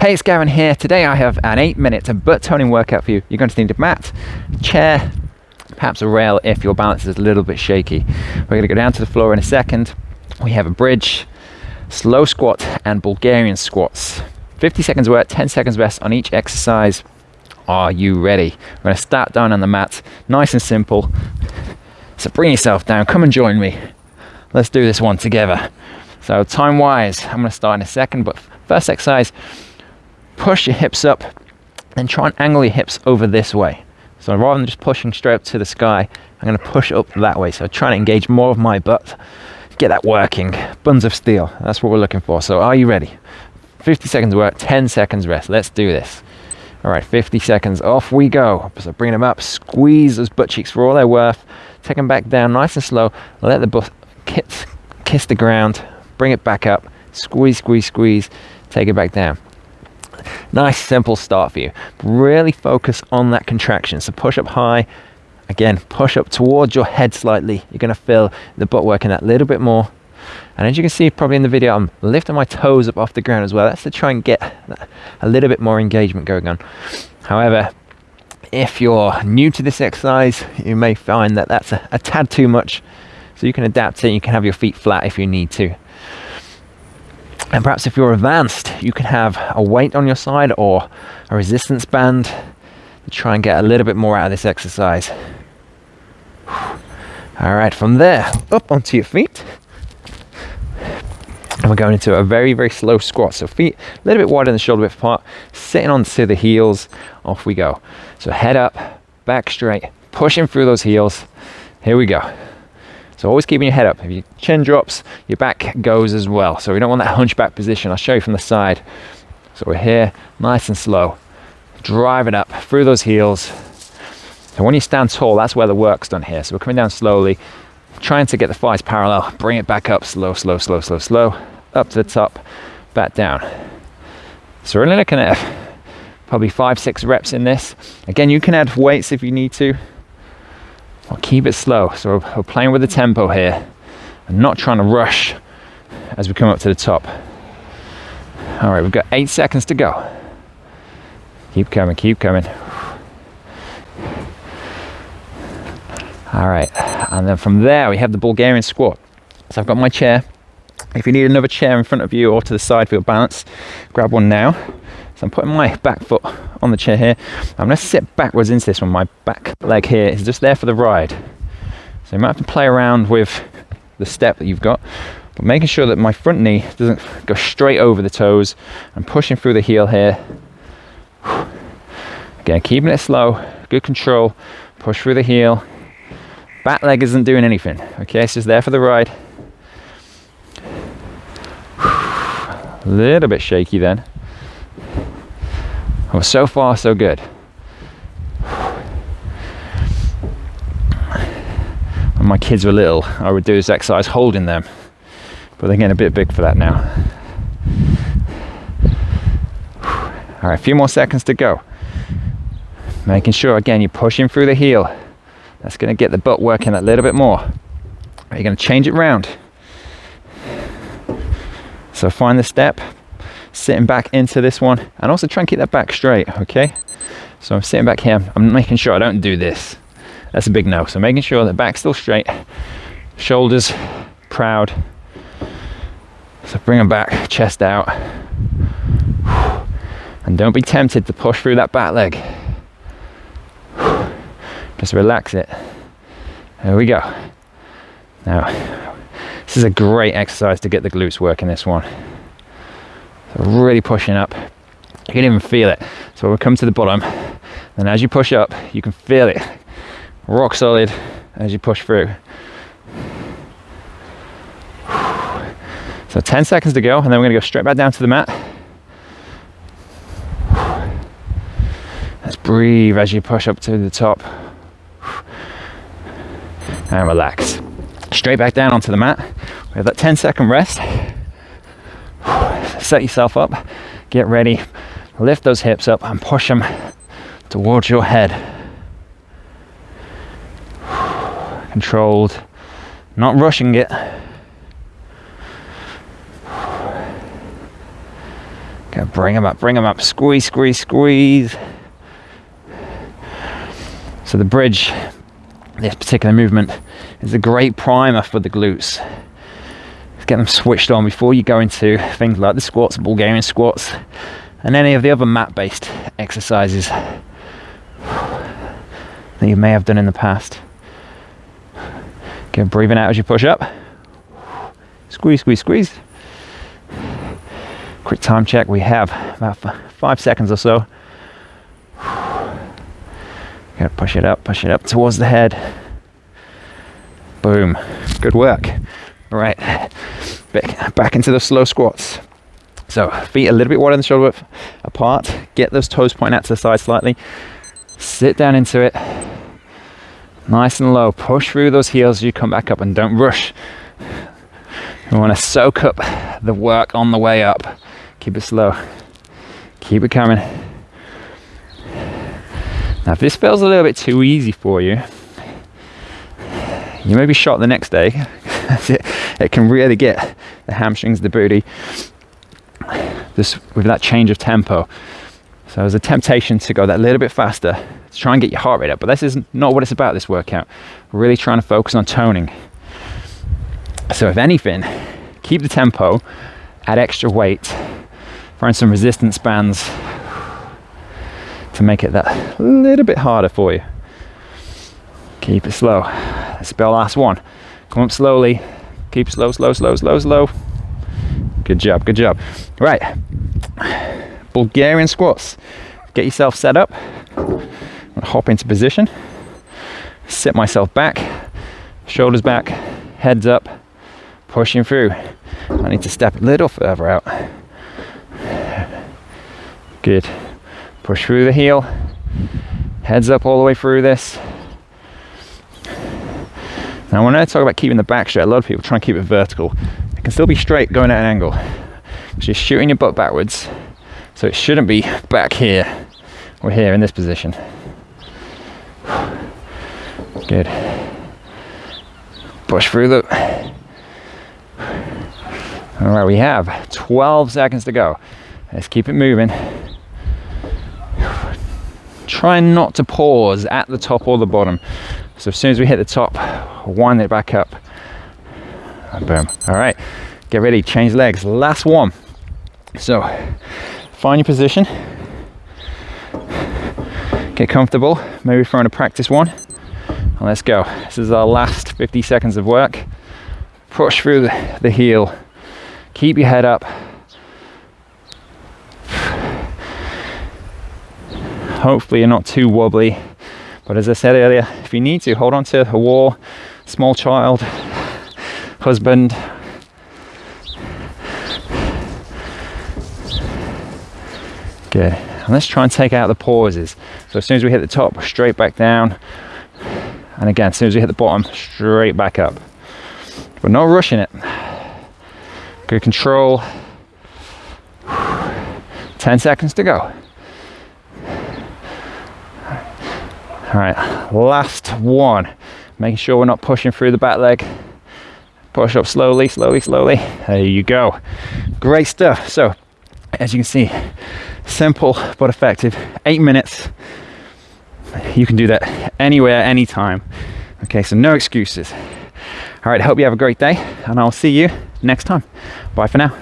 Hey, it's Gavin here. Today I have an eight minute butt toning workout for you. You're going to need a mat, chair, perhaps a rail if your balance is a little bit shaky. We're going to go down to the floor in a second. We have a bridge, slow squat, and Bulgarian squats. 50 seconds work, 10 seconds rest on each exercise. Are you ready? We're going to start down on the mat, nice and simple. So bring yourself down, come and join me. Let's do this one together. So time wise, I'm going to start in a second, but first exercise, push your hips up and try and angle your hips over this way. So rather than just pushing straight up to the sky, I'm going to push up that way. So try to engage more of my butt, get that working. Buns of steel, that's what we're looking for. So are you ready? 50 seconds work, 10 seconds rest. Let's do this. All right, 50 seconds, off we go. So bring them up, squeeze those butt cheeks for all they're worth. Take them back down nice and slow. Let the butt kiss, kiss the ground. Bring it back up. Squeeze, squeeze, squeeze. Take it back down. Nice, simple start for you. Really focus on that contraction. So push up high. Again, push up towards your head slightly. You're going to feel the butt working that little bit more. And as you can see probably in the video, I'm lifting my toes up off the ground as well. That's to try and get a little bit more engagement going on. However, if you're new to this exercise, you may find that that's a, a tad too much. So you can adapt it. You can have your feet flat if you need to. And perhaps if you're advanced, you can have a weight on your side or a resistance band to try and get a little bit more out of this exercise. All right, from there, up onto your feet. And we're going into a very very slow squat. So feet a little bit wider than the shoulder width apart. Sitting onto the heels off we go. So head up back straight pushing through those heels. Here we go so always keeping your head up. If your chin drops your back goes as well. So we don't want that hunchback position. I'll show you from the side. So we're here nice and slow. Drive it up through those heels. So when you stand tall that's where the work's done here. So we're coming down slowly trying to get the thighs parallel, bring it back up, slow, slow, slow, slow, slow, up to the top, back down. So we're only looking at probably five, six reps in this. Again, you can add weights if you need to. I'll keep it slow. So we're playing with the tempo here and not trying to rush as we come up to the top. All right, we've got eight seconds to go. Keep coming, keep coming. All right, and then from there we have the Bulgarian squat. So I've got my chair. If you need another chair in front of you or to the side for your balance, grab one now. So I'm putting my back foot on the chair here. I'm gonna sit backwards into this one. My back leg here is just there for the ride. So you might have to play around with the step that you've got, but making sure that my front knee doesn't go straight over the toes. I'm pushing through the heel here. Again, keeping it slow, good control, push through the heel, Back leg isn't doing anything. Okay, it's just there for the ride. A little bit shaky then. Oh, so far so good. When my kids were little, I would do this exercise holding them, but they're getting a bit big for that now. All right, a few more seconds to go. Making sure again you're pushing through the heel. That's going to get the butt working a little bit more. You're going to change it round. So find the step, sitting back into this one, and also try and keep that back straight, okay? So I'm sitting back here, I'm making sure I don't do this. That's a big no. So making sure that back's still straight, shoulders proud. So bring them back, chest out. And don't be tempted to push through that back leg. Just relax it. There we go. Now, this is a great exercise to get the glutes working this one. So really pushing up. You can even feel it. So we'll come to the bottom. And as you push up, you can feel it. Rock solid as you push through. So 10 seconds to go, and then we're gonna go straight back down to the mat. Let's breathe as you push up to the top and relax. Straight back down onto the mat. We have that 10 second rest. Set yourself up, get ready, lift those hips up and push them towards your head. Controlled, not rushing it. Okay, bring them up, bring them up. Squeeze, squeeze, squeeze. So the bridge, this particular movement, is a great primer for the glutes. Get them switched on before you go into things like the squats, Bulgarian squats, and any of the other mat-based exercises that you may have done in the past. Get breathing out as you push up. Squeeze, squeeze, squeeze. Quick time check. We have about five seconds or so. Gotta push it up, push it up towards the head. Boom. Good work. All right. Back, back into the slow squats. So feet a little bit wider than shoulder width apart. Get those toes pointing out to the side slightly. Sit down into it. Nice and low. Push through those heels as you come back up and don't rush. We want to soak up the work on the way up. Keep it slow. Keep it coming. Now, if this feels a little bit too easy for you, you may be shot the next day. It can really get the hamstrings, the booty, this with that change of tempo. So there's a temptation to go that little bit faster to try and get your heart rate up, but this is not what it's about. This workout, We're really trying to focus on toning. So if anything, keep the tempo, add extra weight, find some resistance bands to make it that little bit harder for you. Keep it slow. Be our last one. Come up slowly. Keep slow, slow, slow, slow, slow. Good job, good job. Right. Bulgarian squats. Get yourself set up. hop into position. Sit myself back. Shoulders back. Heads up. Pushing through. I need to step a little further out. Good. Push through the heel. Heads up all the way through this. Now, when I talk about keeping the back straight, a lot of people try and keep it vertical. It can still be straight going at an angle. So you're shooting your butt backwards. So it shouldn't be back here or here in this position. Good. Push through the. All right, we have 12 seconds to go. Let's keep it moving. Try not to pause at the top or the bottom. So as soon as we hit the top, wind it back up. And boom. All right, get ready, change legs. Last one. So find your position. Get comfortable, maybe throwing a practice one. And let's go. This is our last 50 seconds of work. Push through the, the heel. Keep your head up. Hopefully you're not too wobbly but as I said earlier, if you need to, hold on to a wall, small child, husband. Good. And let's try and take out the pauses. So as soon as we hit the top, straight back down. And again, as soon as we hit the bottom, straight back up. But not rushing it. Good control. 10 seconds to go. All right, last one. Making sure we're not pushing through the back leg. Push up slowly, slowly, slowly. There you go. Great stuff. So, as you can see, simple but effective. Eight minutes. You can do that anywhere, anytime. Okay, so no excuses. All right, hope you have a great day, and I'll see you next time. Bye for now.